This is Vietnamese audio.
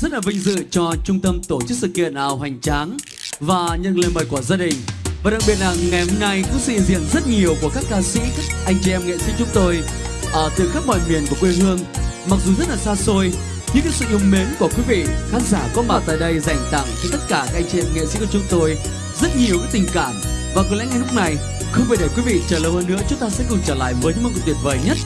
rất là vinh dự cho trung tâm tổ chức sự kiện ảo hoành tráng và nhận lời mời của gia đình. Và đặc biệt là ngày hôm nay cũng sự hiện diện rất nhiều của các ca sĩ, các anh chị em nghệ sĩ chúng tôi ở từ khắp mọi miền của quê hương. Mặc dù rất là xa xôi, nhưng cái sự yêu mến của quý vị khán giả có mặt tại đây dành tặng cho tất cả các anh chị em nghệ sĩ của chúng tôi rất nhiều cái tình cảm. Và có lẽ ngay lúc này, không phải để quý vị chờ lâu hơn nữa, chúng ta sẽ cùng trở lại với những mong tuyệt vời nhất.